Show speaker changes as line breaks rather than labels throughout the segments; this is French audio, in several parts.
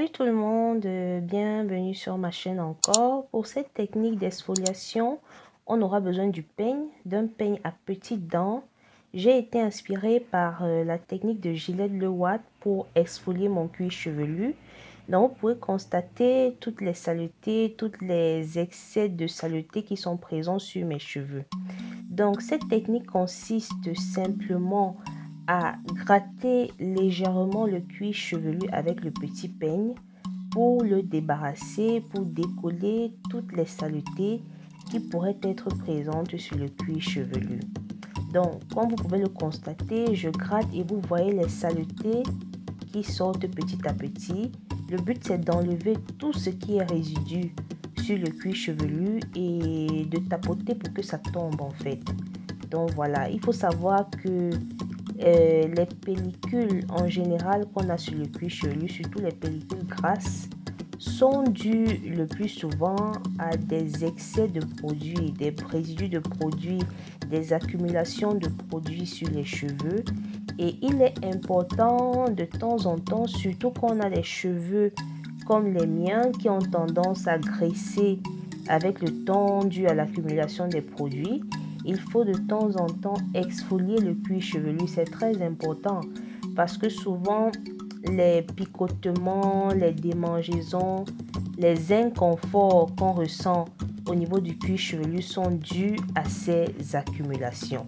Salut tout le monde, euh, bienvenue sur ma chaîne encore. Pour cette technique d'exfoliation, on aura besoin du peigne, d'un peigne à petites dents. J'ai été inspirée par euh, la technique de Gillette Le Watt pour exfolier mon cuir chevelu. Donc vous pouvez constater toutes les saletés, tous les excès de saleté qui sont présents sur mes cheveux. Donc cette technique consiste simplement à gratter légèrement le cuir chevelu avec le petit peigne pour le débarrasser, pour décoller toutes les saletés qui pourraient être présentes sur le cuir chevelu. Donc, comme vous pouvez le constater, je gratte et vous voyez les saletés qui sortent petit à petit. Le but, c'est d'enlever tout ce qui est résidu sur le cuir chevelu et de tapoter pour que ça tombe en fait. Donc voilà, il faut savoir que euh, les pellicules en général qu'on a sur le cuir chevelu, surtout les pellicules grasses, sont dues le plus souvent à des excès de produits, des résidus de produits, des accumulations de produits sur les cheveux. Et il est important de temps en temps, surtout quand on a des cheveux comme les miens qui ont tendance à graisser avec le temps dû à l'accumulation des produits, il faut de temps en temps exfolier le cuir chevelu. C'est très important parce que souvent les picotements, les démangeaisons, les inconforts qu'on ressent au niveau du cuir chevelu sont dus à ces accumulations.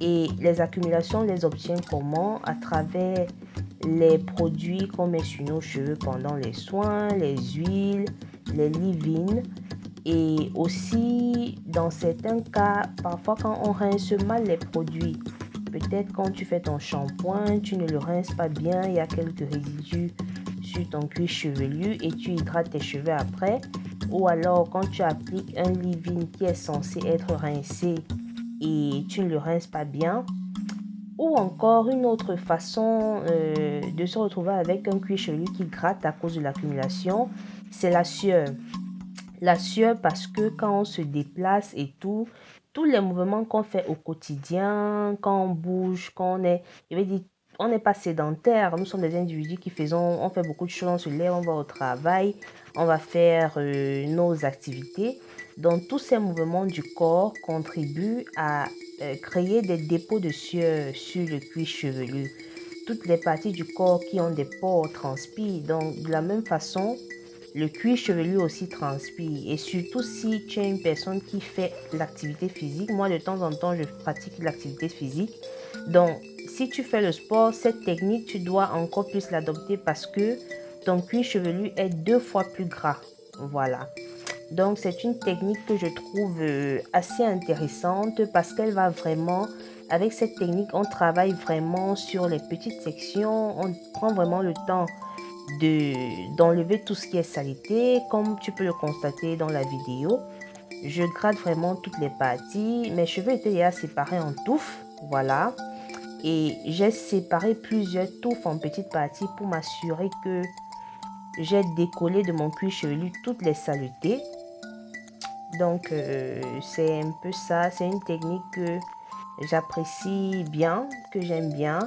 Et les accumulations, les obtient comment? À travers les produits qu'on met sur nos cheveux pendant les soins, les huiles, les leave et aussi, dans certains cas, parfois quand on rince mal les produits, peut-être quand tu fais ton shampoing, tu ne le rinces pas bien, il y a quelques résidus sur ton cuir chevelu et tu hydrates tes cheveux après. Ou alors quand tu appliques un leave-in qui est censé être rincé et tu ne le rinces pas bien. Ou encore une autre façon euh, de se retrouver avec un cuir chevelu qui gratte à cause de l'accumulation, c'est la sueur. La sueur parce que quand on se déplace et tout, tous les mouvements qu'on fait au quotidien, quand on bouge, quand on est, je vais dire, on n'est pas sédentaire. Nous sommes des individus qui faisons, on fait beaucoup de choses, on se lève, on va au travail, on va faire euh, nos activités. Donc tous ces mouvements du corps contribuent à euh, créer des dépôts de sueur sur le cuir chevelu. Toutes les parties du corps qui ont des pores transpirent. Donc de la même façon, le cuir chevelu aussi transpire. Et surtout si tu es une personne qui fait l'activité physique. Moi, de temps en temps, je pratique l'activité physique. Donc, si tu fais le sport, cette technique, tu dois encore plus l'adopter parce que ton cuir chevelu est deux fois plus gras. Voilà. Donc, c'est une technique que je trouve euh, assez intéressante parce qu'elle va vraiment... Avec cette technique, on travaille vraiment sur les petites sections. On prend vraiment le temps d'enlever tout ce qui est salité. Comme tu peux le constater dans la vidéo, je gratte vraiment toutes les parties. Mes cheveux étaient déjà séparés en touffes. Voilà. Et j'ai séparé plusieurs touffes en petites parties pour m'assurer que j'ai décollé de mon cuir chevelu toutes les saletés. Donc, euh, c'est un peu ça. C'est une technique que j'apprécie bien, que j'aime bien.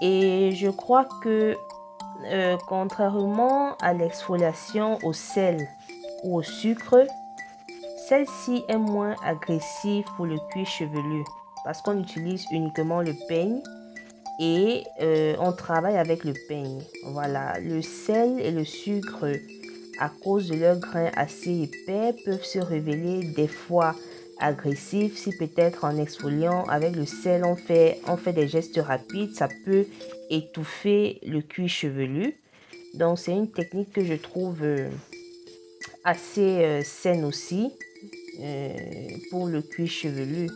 Et je crois que euh, contrairement à l'exfoliation au sel ou au sucre, celle-ci est moins agressive pour le cuir chevelu parce qu'on utilise uniquement le peigne et euh, on travaille avec le peigne. Voilà, le sel et le sucre, à cause de leur grain assez épais, peuvent se révéler des fois agressifs si peut-être en exfoliant avec le sel on fait, on fait des gestes rapides, ça peut étouffer le cuir chevelu. Donc, c'est une technique que je trouve euh, assez euh, saine aussi euh, pour le cuir chevelu.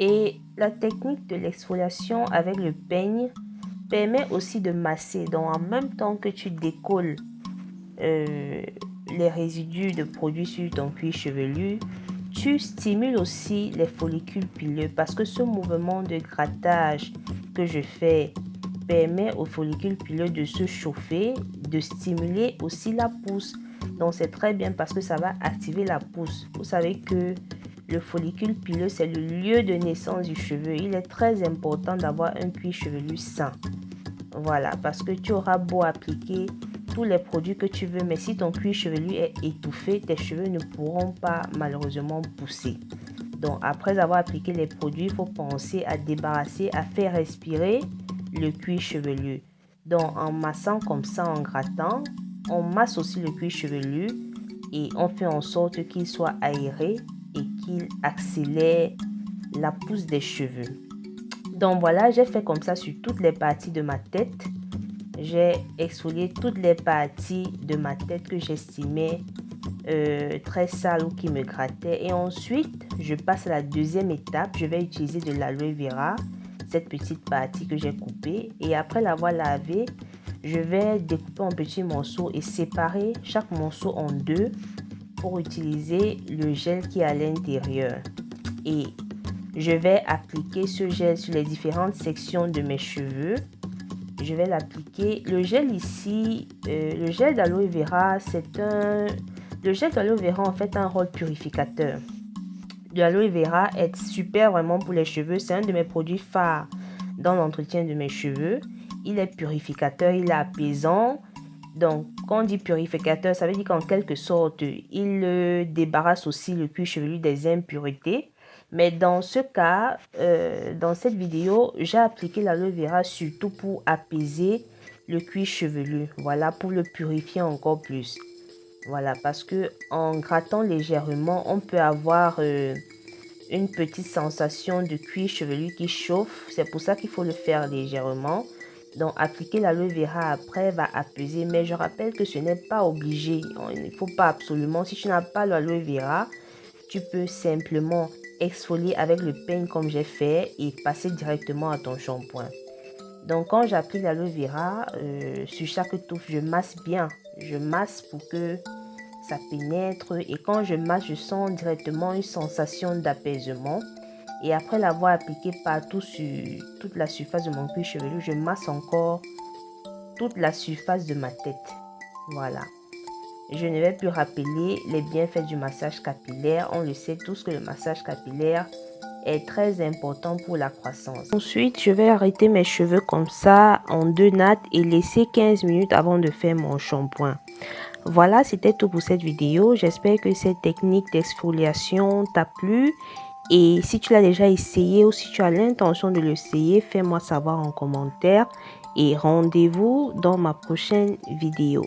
Et la technique de l'exfoliation avec le peigne permet aussi de masser. Donc en même temps que tu décolles euh, les résidus de produits sur ton cuir chevelu, tu stimules aussi les follicules pileux parce que ce mouvement de grattage que je fais permet au follicule pileux de se chauffer, de stimuler aussi la pousse. Donc c'est très bien parce que ça va activer la pousse. Vous savez que le follicule pileux, c'est le lieu de naissance du cheveu. Il est très important d'avoir un cuir chevelu sain. Voilà, parce que tu auras beau appliquer tous les produits que tu veux, mais si ton cuir chevelu est étouffé, tes cheveux ne pourront pas malheureusement pousser. Donc après avoir appliqué les produits, il faut penser à débarrasser, à faire respirer le cuir chevelu. Donc en massant comme ça, en grattant, on masse aussi le cuir chevelu et on fait en sorte qu'il soit aéré et qu'il accélère la pousse des cheveux. Donc voilà, j'ai fait comme ça sur toutes les parties de ma tête. J'ai exfolié toutes les parties de ma tête que j'estimais euh, très sales ou qui me grattaient. Et ensuite, je passe à la deuxième étape. Je vais utiliser de l'aloe vera, cette petite partie que j'ai coupée. Et après l'avoir lavé, je vais découper en petits morceaux et séparer chaque morceau en deux pour utiliser le gel qui est à l'intérieur. Et je vais appliquer ce gel sur les différentes sections de mes cheveux. Je vais l'appliquer. Le gel ici, euh, le gel d'aloe vera, c'est un... Le gel d'aloe vera en fait un rôle purificateur. L'aloe vera est super vraiment pour les cheveux. C'est un de mes produits phares dans l'entretien de mes cheveux. Il est purificateur, il est apaisant. Donc, quand on dit purificateur, ça veut dire qu'en quelque sorte, il débarrasse aussi le cuir chevelu des impuretés. Mais dans ce cas, euh, dans cette vidéo, j'ai appliqué l'aloe vera surtout pour apaiser le cuir chevelu. Voilà, pour le purifier encore plus. Voilà, parce que en grattant légèrement, on peut avoir euh, une petite sensation de cuir chevelu qui chauffe. C'est pour ça qu'il faut le faire légèrement. Donc, appliquer l'aloe vera après va apaiser. Mais je rappelle que ce n'est pas obligé. Il ne faut pas absolument. Si tu n'as pas l'aloe vera, tu peux simplement exfolier avec le peigne comme j'ai fait et passer directement à ton shampoing. Donc, quand j'applique l'aloe vera euh, sur chaque touffe, je masse bien. Je masse pour que ça pénètre. Et quand je masse, je sens directement une sensation d'apaisement. Et après l'avoir appliqué partout sur toute la surface de mon cuir chevelu, je masse encore toute la surface de ma tête. Voilà. Je ne vais plus rappeler les bienfaits du massage capillaire. On le sait tous que le massage capillaire est très important pour la croissance. Ensuite, je vais arrêter mes cheveux comme ça en deux nattes et laisser 15 minutes avant de faire mon shampoing. Voilà, c'était tout pour cette vidéo. J'espère que cette technique d'exfoliation t'a plu et si tu l'as déjà essayé ou si tu as l'intention de l'essayer, fais-moi savoir en commentaire. Et rendez-vous dans ma prochaine vidéo.